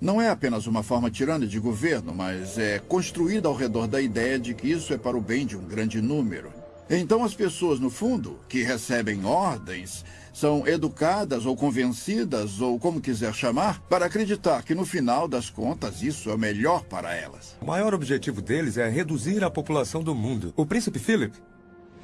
não é apenas uma forma tirana de governo, mas é construída ao redor da ideia de que isso é para o bem de um grande número. Então as pessoas, no fundo, que recebem ordens, são educadas ou convencidas, ou como quiser chamar, para acreditar que no final das contas isso é melhor para elas. O maior objetivo deles é reduzir a população do mundo. O príncipe Philip,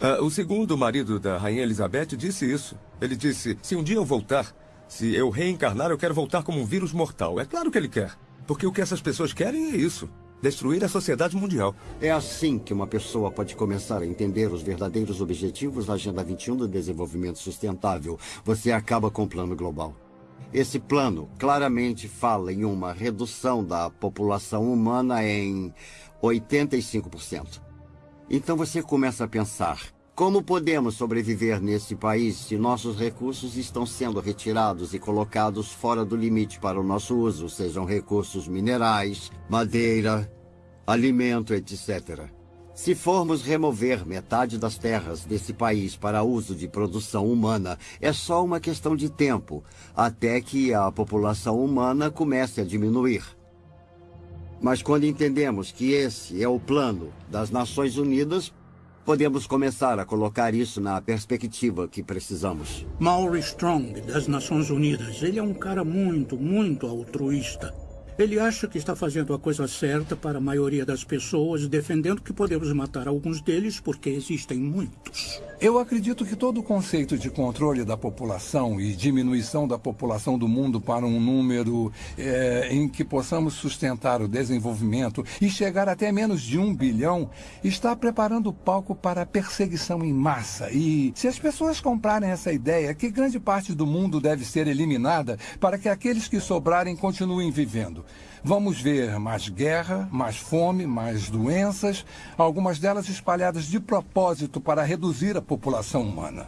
uh, o segundo marido da rainha Elizabeth, disse isso. Ele disse: se um dia eu voltar, se eu reencarnar, eu quero voltar como um vírus mortal. É claro que ele quer. Porque o que essas pessoas querem é isso destruir a sociedade mundial. É assim que uma pessoa pode começar a entender os verdadeiros objetivos da Agenda 21 do Desenvolvimento Sustentável. Você acaba com o plano global. Esse plano claramente fala em uma redução da população humana em 85%. Então você começa a pensar: como podemos sobreviver nesse país se nossos recursos estão sendo retirados e colocados fora do limite para o nosso uso, sejam recursos minerais, madeira, alimento, etc. Se formos remover metade das terras desse país para uso de produção humana, é só uma questão de tempo, até que a população humana comece a diminuir. Mas quando entendemos que esse é o plano das Nações Unidas, podemos começar a colocar isso na perspectiva que precisamos. Maury Strong, das Nações Unidas, ele é um cara muito, muito altruísta. Ele acha que está fazendo a coisa certa para a maioria das pessoas, defendendo que podemos matar alguns deles porque existem muitos. Eu acredito que todo o conceito de controle da população e diminuição da população do mundo para um número é, em que possamos sustentar o desenvolvimento e chegar até menos de um bilhão está preparando o palco para a perseguição em massa. E se as pessoas comprarem essa ideia, que grande parte do mundo deve ser eliminada para que aqueles que sobrarem continuem vivendo. Vamos ver mais guerra, mais fome, mais doenças, algumas delas espalhadas de propósito para reduzir a população humana.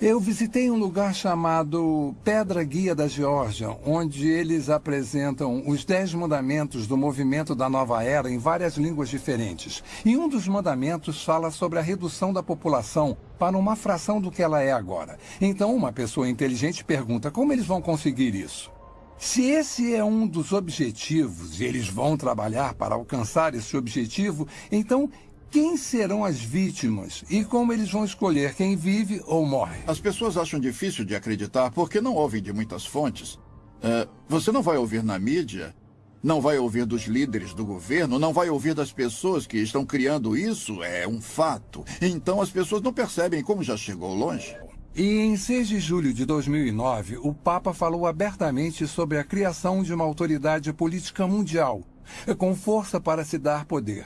Eu visitei um lugar chamado Pedra Guia da Geórgia, onde eles apresentam os Dez Mandamentos do movimento da Nova Era em várias línguas diferentes. E um dos mandamentos fala sobre a redução da população para uma fração do que ela é agora. Então, uma pessoa inteligente pergunta como eles vão conseguir isso. Se esse é um dos objetivos e eles vão trabalhar para alcançar esse objetivo, então quem serão as vítimas e como eles vão escolher quem vive ou morre? As pessoas acham difícil de acreditar porque não ouvem de muitas fontes. Uh, você não vai ouvir na mídia, não vai ouvir dos líderes do governo, não vai ouvir das pessoas que estão criando isso, é um fato. Então as pessoas não percebem como já chegou longe. E em 6 de julho de 2009, o Papa falou abertamente sobre a criação de uma autoridade política mundial, com força para se dar poder.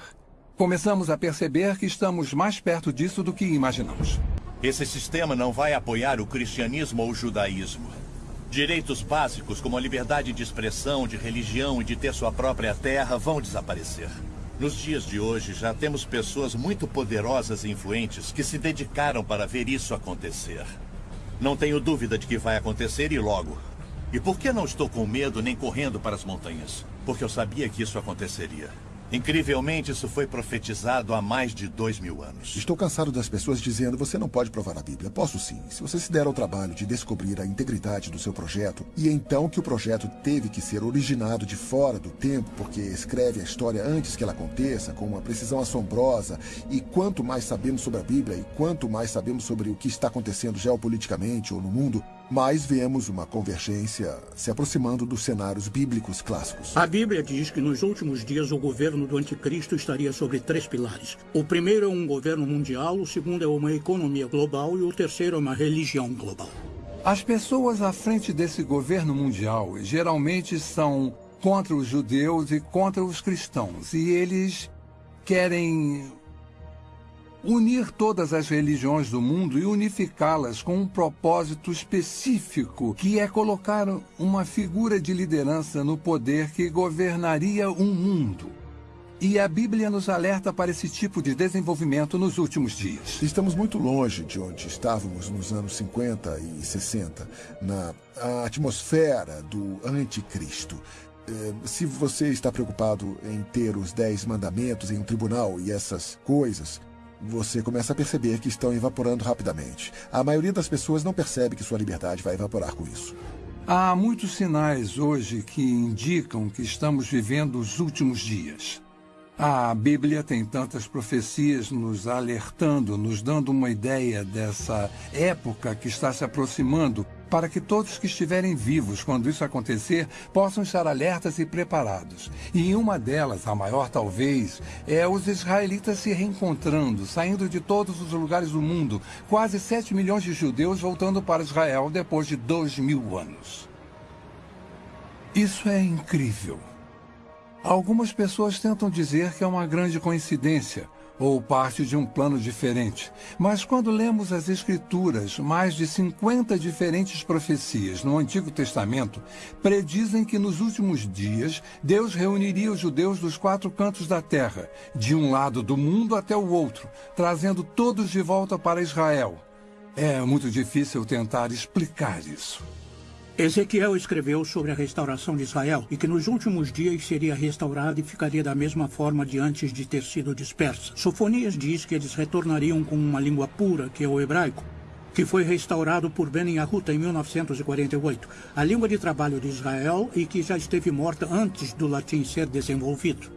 Começamos a perceber que estamos mais perto disso do que imaginamos. Esse sistema não vai apoiar o cristianismo ou o judaísmo. Direitos básicos como a liberdade de expressão, de religião e de ter sua própria terra vão desaparecer. Nos dias de hoje, já temos pessoas muito poderosas e influentes que se dedicaram para ver isso acontecer. Não tenho dúvida de que vai acontecer e logo. E por que não estou com medo nem correndo para as montanhas? Porque eu sabia que isso aconteceria. Incrivelmente, isso foi profetizado há mais de dois mil anos. Estou cansado das pessoas dizendo você não pode provar a Bíblia. Posso sim, se você se der ao trabalho de descobrir a integridade do seu projeto, e então que o projeto teve que ser originado de fora do tempo, porque escreve a história antes que ela aconteça, com uma precisão assombrosa, e quanto mais sabemos sobre a Bíblia e quanto mais sabemos sobre o que está acontecendo geopoliticamente ou no mundo, mais vemos uma convergência se aproximando dos cenários bíblicos clássicos. A Bíblia diz que nos últimos dias o governo do anticristo estaria sobre três pilares. O primeiro é um governo mundial, o segundo é uma economia global e o terceiro é uma religião global. As pessoas à frente desse governo mundial geralmente são contra os judeus e contra os cristãos, e eles querem unir todas as religiões do mundo e unificá-las com um propósito específico, que é colocar uma figura de liderança no poder que governaria um mundo. E a Bíblia nos alerta para esse tipo de desenvolvimento nos últimos dias. Estamos muito longe de onde estávamos nos anos 50 e 60, na atmosfera do anticristo. Eh, se você está preocupado em ter os dez mandamentos em um tribunal e essas coisas, você começa a perceber que estão evaporando rapidamente. A maioria das pessoas não percebe que sua liberdade vai evaporar com isso. Há muitos sinais hoje que indicam que estamos vivendo os últimos dias. A Bíblia tem tantas profecias nos alertando, nos dando uma ideia dessa época que está se aproximando, para que todos que estiverem vivos quando isso acontecer possam estar alertas e preparados. E em uma delas, a maior talvez, é os israelitas se reencontrando, saindo de todos os lugares do mundo, quase 7 milhões de judeus voltando para Israel depois de dois mil anos. Isso é incrível. Algumas pessoas tentam dizer que é uma grande coincidência ou parte de um plano diferente. Mas quando lemos as Escrituras, mais de 50 diferentes profecias no Antigo Testamento predizem que nos últimos dias Deus reuniria os judeus dos quatro cantos da terra, de um lado do mundo até o outro, trazendo todos de volta para Israel. É muito difícil tentar explicar isso. Ezequiel escreveu sobre a restauração de Israel e que nos últimos dias seria restaurada e ficaria da mesma forma de antes de ter sido dispersa. Sofonias diz que eles retornariam com uma língua pura, que é o hebraico, que foi restaurado por Ben Yahuta em 1948, a língua de trabalho de Israel e que já esteve morta antes do latim ser desenvolvido.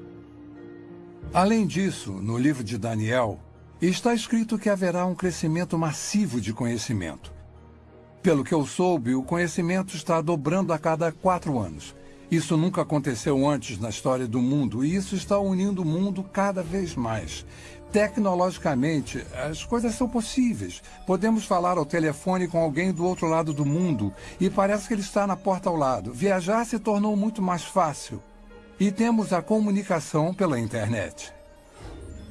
Além disso, no livro de Daniel, está escrito que haverá um crescimento massivo de conhecimento. Pelo que eu soube, o conhecimento está dobrando a cada quatro anos. Isso nunca aconteceu antes na história do mundo e isso está unindo o mundo cada vez mais. Tecnologicamente, as coisas são possíveis. Podemos falar ao telefone com alguém do outro lado do mundo e parece que ele está na porta ao lado. Viajar se tornou muito mais fácil. E temos a comunicação pela internet.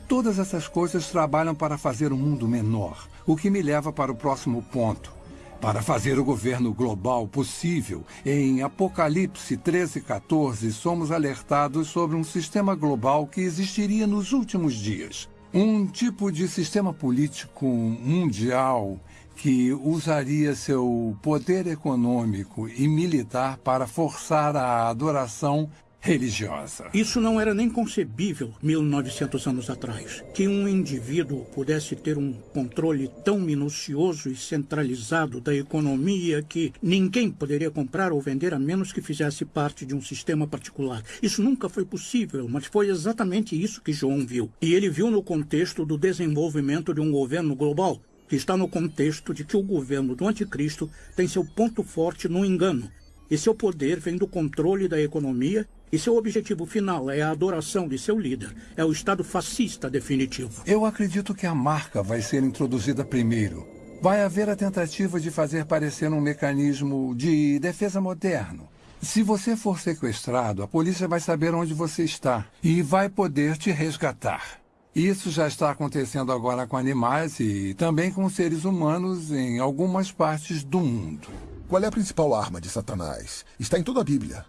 Todas essas coisas trabalham para fazer o mundo menor, o que me leva para o próximo ponto. Para fazer o governo global possível, em Apocalipse 13:14 somos alertados sobre um sistema global que existiria nos últimos dias. Um tipo de sistema político mundial que usaria seu poder econômico e militar para forçar a adoração religiosa. Isso não era nem concebível 1900 anos atrás. Que um indivíduo pudesse ter um controle tão minucioso e centralizado da economia que ninguém poderia comprar ou vender a menos que fizesse parte de um sistema particular. Isso nunca foi possível, mas foi exatamente isso que João viu. E ele viu no contexto do desenvolvimento de um governo global que está no contexto de que o governo do anticristo tem seu ponto forte no engano. E seu poder vem do controle da economia e seu objetivo final é a adoração de seu líder. É o Estado fascista definitivo. Eu acredito que a marca vai ser introduzida primeiro. Vai haver a tentativa de fazer parecer um mecanismo de defesa moderno. Se você for sequestrado, a polícia vai saber onde você está e vai poder te resgatar. Isso já está acontecendo agora com animais e também com seres humanos em algumas partes do mundo. Qual é a principal arma de Satanás? Está em toda a Bíblia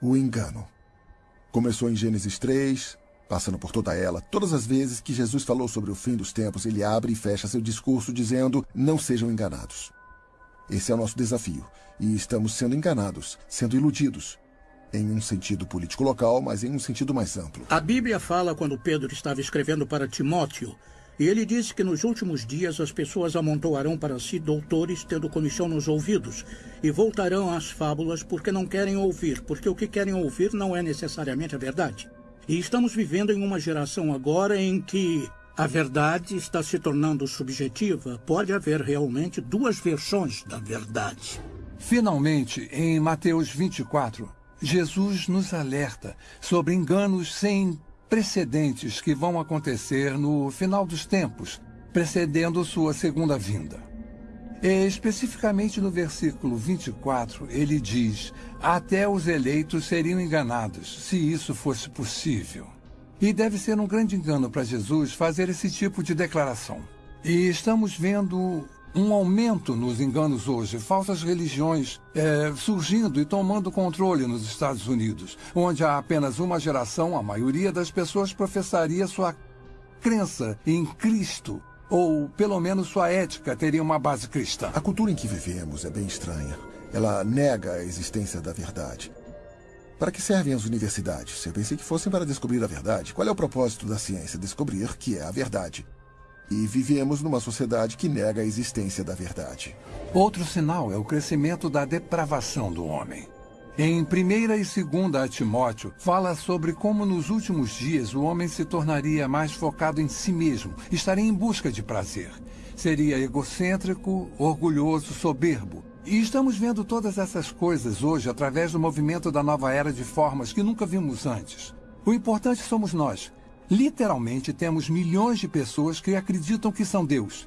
o engano. Começou em Gênesis 3, passando por toda ela. Todas as vezes que Jesus falou sobre o fim dos tempos, ele abre e fecha seu discurso dizendo: Não sejam enganados. Esse é o nosso desafio. E estamos sendo enganados, sendo iludidos. Em um sentido político local, mas em um sentido mais amplo. A Bíblia fala quando Pedro estava escrevendo para Timóteo e ele disse que nos últimos dias as pessoas amontoarão para si doutores tendo comissão nos ouvidos e voltarão às fábulas porque não querem ouvir, porque o que querem ouvir não é necessariamente a verdade. E estamos vivendo em uma geração agora em que a verdade está se tornando subjetiva. Pode haver realmente duas versões da verdade. Finalmente, em Mateus 24, Jesus nos alerta sobre enganos sem precedentes que vão acontecer no final dos tempos, precedendo sua segunda vinda. E, especificamente no versículo 24, ele diz: Até os eleitos seriam enganados, se isso fosse possível. E deve ser um grande engano para Jesus fazer esse tipo de declaração. E estamos vendo um aumento nos enganos hoje, falsas religiões é, surgindo e tomando controle nos Estados Unidos, onde há apenas uma geração, a maioria das pessoas professaria sua crença em Cristo, ou pelo menos sua ética teria uma base cristã. A cultura em que vivemos é bem estranha. Ela nega a existência da verdade. Para que servem as universidades? Eu pensei que fossem para descobrir a verdade. Qual é o propósito da ciência? Descobrir que é a verdade. E vivemos numa sociedade que nega a existência da verdade. Outro sinal é o crescimento da depravação do homem. Em 1 e 2 Timóteo, fala sobre como nos últimos dias o homem se tornaria mais focado em si mesmo, estaria em busca de prazer. Seria egocêntrico, orgulhoso, soberbo. E estamos vendo todas essas coisas hoje através do movimento da nova era de formas que nunca vimos antes. O importante somos nós. Literalmente temos milhões de pessoas que acreditam que são Deus.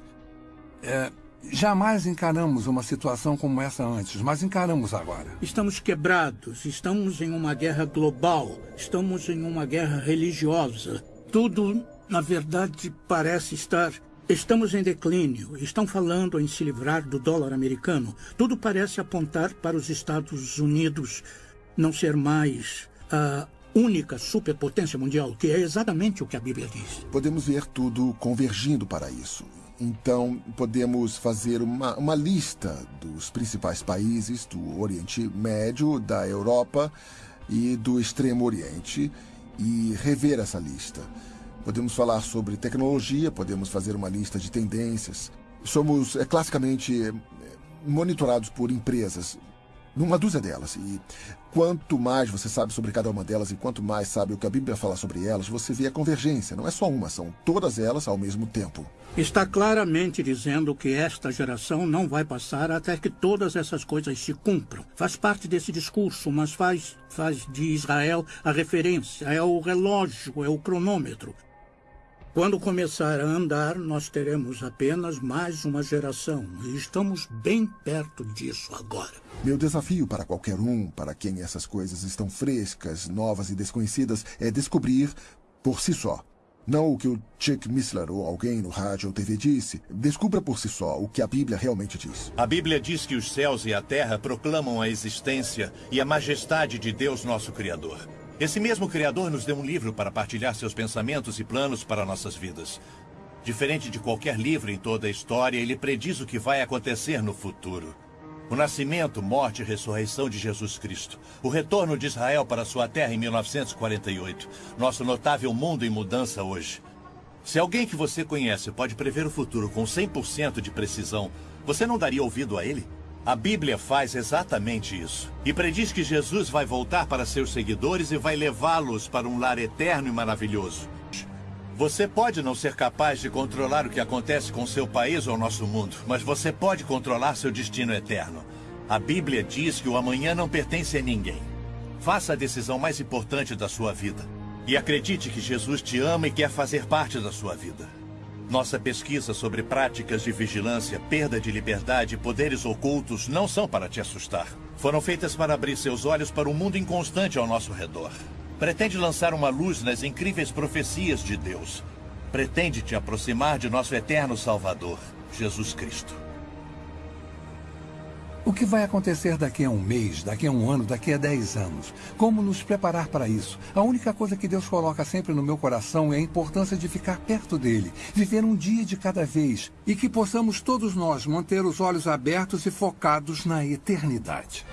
É, jamais encaramos uma situação como essa antes, mas encaramos agora. Estamos quebrados, estamos em uma guerra global, estamos em uma guerra religiosa. Tudo, na verdade, parece estar. Estamos em declínio. Estão falando em se livrar do dólar americano. Tudo parece apontar para os Estados Unidos não ser mais a única superpotência mundial, que é exatamente o que a Bíblia diz. Podemos ver tudo convergindo para isso. Então, podemos fazer uma, uma lista dos principais países do Oriente Médio, da Europa e do Extremo Oriente e rever essa lista. Podemos falar sobre tecnologia, podemos fazer uma lista de tendências. Somos é, classicamente monitorados por empresas numa dúzia delas. E quanto mais você sabe sobre cada uma delas e quanto mais sabe o que a Bíblia fala sobre elas, você vê a convergência. Não é só uma, são todas elas ao mesmo tempo. Está claramente dizendo que esta geração não vai passar até que todas essas coisas se cumpram. Faz parte desse discurso, mas faz, faz de Israel a referência, é o relógio, é o cronômetro. Quando começar a andar, nós teremos apenas mais uma geração. E estamos bem perto disso agora. Meu desafio para qualquer um, para quem essas coisas estão frescas, novas e desconhecidas, é descobrir por si só. Não o que o Chuck Missler ou alguém no rádio ou TV disse. Descubra por si só o que a Bíblia realmente diz. A Bíblia diz que os céus e a terra proclamam a existência e a majestade de Deus, nosso Criador. Esse mesmo Criador nos deu um livro para partilhar seus pensamentos e planos para nossas vidas. Diferente de qualquer livro em toda a história, ele prediz o que vai acontecer no futuro. O nascimento, morte e ressurreição de Jesus Cristo. O retorno de Israel para sua terra em 1948. Nosso notável mundo em mudança hoje. Se alguém que você conhece pode prever o futuro com 100% de precisão, você não daria ouvido a ele? A Bíblia faz exatamente isso. E prediz que Jesus vai voltar para seus seguidores e vai levá-los para um lar eterno e maravilhoso. Você pode não ser capaz de controlar o que acontece com seu país ou nosso mundo, mas você pode controlar seu destino eterno. A Bíblia diz que o amanhã não pertence a ninguém. Faça a decisão mais importante da sua vida. E acredite que Jesus te ama e quer fazer parte da sua vida. Nossa pesquisa sobre práticas de vigilância, perda de liberdade e poderes ocultos não são para te assustar. Foram feitas para abrir seus olhos para o um mundo inconstante ao nosso redor. Pretende lançar uma luz nas incríveis profecias de Deus. Pretende te aproximar de nosso eterno Salvador, Jesus Cristo. O que vai acontecer daqui a um mês, daqui a um ano, daqui a dez anos? Como nos preparar para isso? A única coisa que Deus coloca sempre no meu coração é a importância de ficar perto dele, viver um dia de cada vez e que possamos todos nós manter os olhos abertos e focados na eternidade.